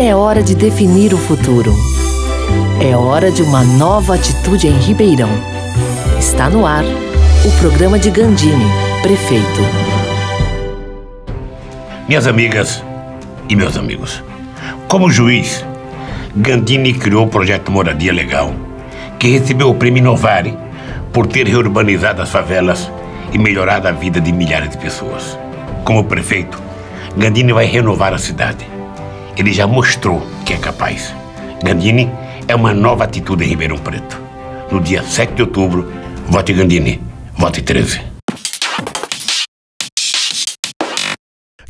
É hora de definir o futuro. É hora de uma nova atitude em Ribeirão. Está no ar o programa de Gandini, prefeito. Minhas amigas e meus amigos, como juiz, Gandini criou o projeto Moradia Legal, que recebeu o prêmio Inovare por ter reurbanizado as favelas e melhorado a vida de milhares de pessoas. Como prefeito, Gandini vai renovar a cidade. Ele já mostrou que é capaz. Gandini é uma nova atitude em Ribeirão Preto. No dia 7 de outubro, vote Gandini, vote 13.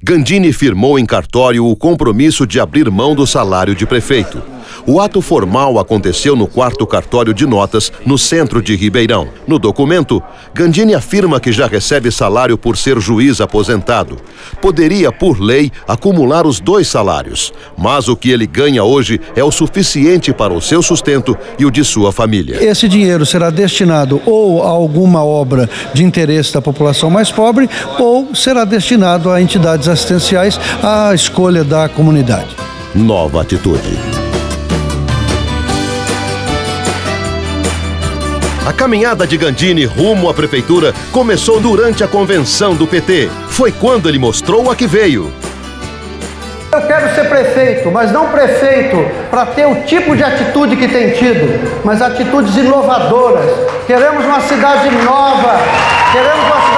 Gandini firmou em cartório o compromisso de abrir mão do salário de prefeito. O ato formal aconteceu no quarto cartório de notas, no centro de Ribeirão. No documento, Gandini afirma que já recebe salário por ser juiz aposentado. Poderia, por lei, acumular os dois salários, mas o que ele ganha hoje é o suficiente para o seu sustento e o de sua família. Esse dinheiro será destinado ou a alguma obra de interesse da população mais pobre ou será destinado a entidades assistenciais à escolha da comunidade. Nova atitude. A caminhada de Gandini rumo à prefeitura começou durante a convenção do PT. Foi quando ele mostrou a que veio. Eu quero ser prefeito, mas não prefeito para ter o tipo de atitude que tem tido, mas atitudes inovadoras. Queremos uma cidade nova, queremos uma cidade.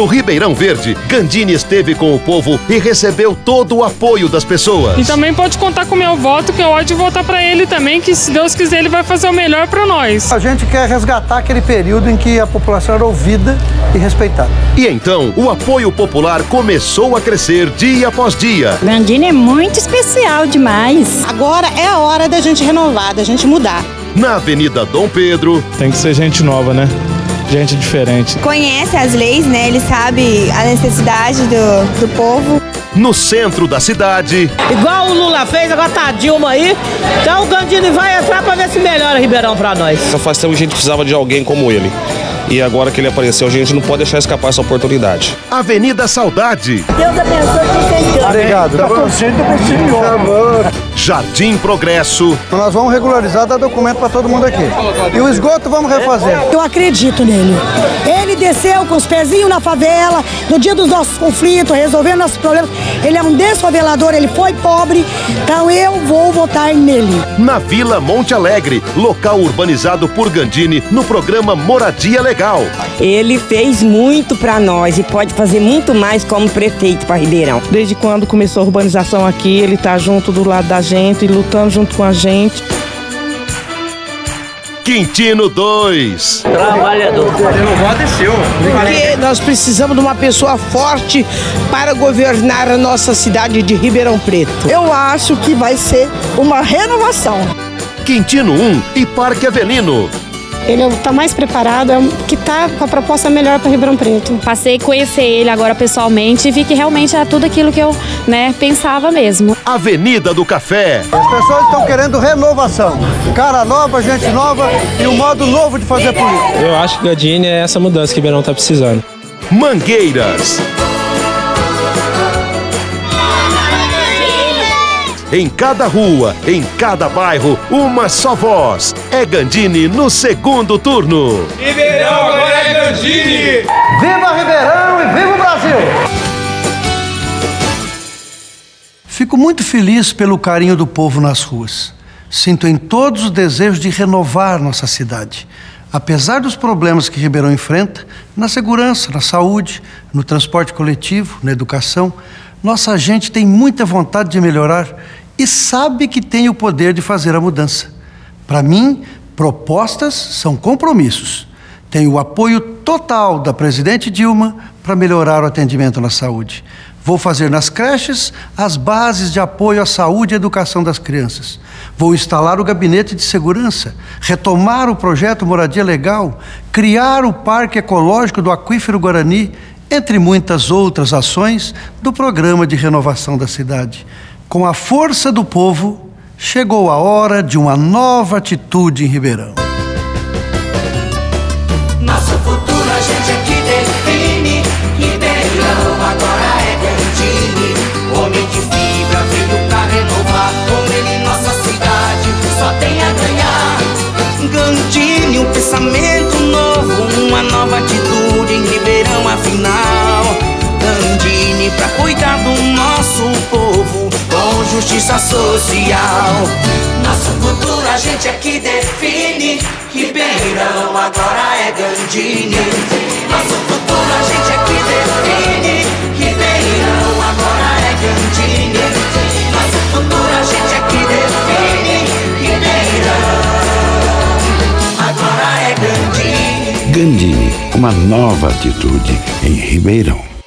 No Ribeirão Verde, Gandini esteve com o povo e recebeu todo o apoio das pessoas. E também pode contar com o meu voto, que eu de votar para ele também, que se Deus quiser ele vai fazer o melhor para nós. A gente quer resgatar aquele período em que a população era ouvida e respeitada. E então, o apoio popular começou a crescer dia após dia. Gandini é muito especial demais. Agora é a hora da gente renovar, da gente mudar. Na Avenida Dom Pedro. Tem que ser gente nova, né? Gente diferente. Conhece as leis, né? Ele sabe a necessidade do, do povo. No centro da cidade. Igual o Lula fez, agora tá a Dilma aí. Então o Gandini vai entrar pra ver se melhora Ribeirão pra nós. Faz tempo que a gente precisava de alguém como ele. E agora que ele apareceu, a gente não pode deixar escapar essa oportunidade. Avenida Saudade. Deus abençoe vocês Obrigado. Tá torcendo pro senhor. Jardim Progresso. Nós vamos regularizar, dar documento para todo mundo aqui. E o esgoto vamos refazer. Eu acredito nele. Ele desceu com os pezinhos na favela, no dia dos nossos conflitos, resolvendo nossos problemas. Ele é um desfavelador, ele foi pobre, então eu vou votar nele. Na Vila Monte Alegre, local urbanizado por Gandini, no programa Moradia Legal. Ele fez muito para nós e pode fazer muito mais como prefeito para Ribeirão. Desde quando começou a urbanização aqui, ele está junto do lado da gente, lutando junto com a gente. Quintino 2. Trabalhador. O é seu. Porque nós precisamos de uma pessoa forte para governar a nossa cidade de Ribeirão Preto. Eu acho que vai ser uma renovação. Quintino 1 e Parque Avelino. Ele está mais preparado, que está com a proposta melhor para Ribeirão Preto. Passei a conhecer ele agora pessoalmente e vi que realmente era tudo aquilo que eu né, pensava mesmo. Avenida do Café. As pessoas estão querendo renovação. Cara nova, gente nova e um modo novo de fazer política. Eu acho que Gadini é essa mudança que Ribeirão está precisando. Mangueiras. Em cada rua, em cada bairro, uma só voz. É Gandini no segundo turno. Ribeirão agora é Gandini! Viva Ribeirão e viva o Brasil! Fico muito feliz pelo carinho do povo nas ruas. Sinto em todos o desejo de renovar nossa cidade. Apesar dos problemas que Ribeirão enfrenta, na segurança, na saúde, no transporte coletivo, na educação, nossa gente tem muita vontade de melhorar e sabe que tem o poder de fazer a mudança. Para mim, propostas são compromissos. Tenho o apoio total da presidente Dilma para melhorar o atendimento na saúde. Vou fazer nas creches as bases de apoio à saúde e educação das crianças. Vou instalar o gabinete de segurança, retomar o projeto Moradia Legal, criar o Parque Ecológico do Aquífero Guarani, entre muitas outras ações do programa de renovação da cidade. Com a força do povo, chegou a hora de uma nova atitude em Ribeirão. Justiça social. Nosso futuro a gente é que define. Ribeirão agora é Gandini. Nosso futuro a gente é que define. Ribeirão agora é Gandini. Nosso futuro a gente é que define. Ribeirão agora é Gandini. Gandini, uma nova atitude em Ribeirão.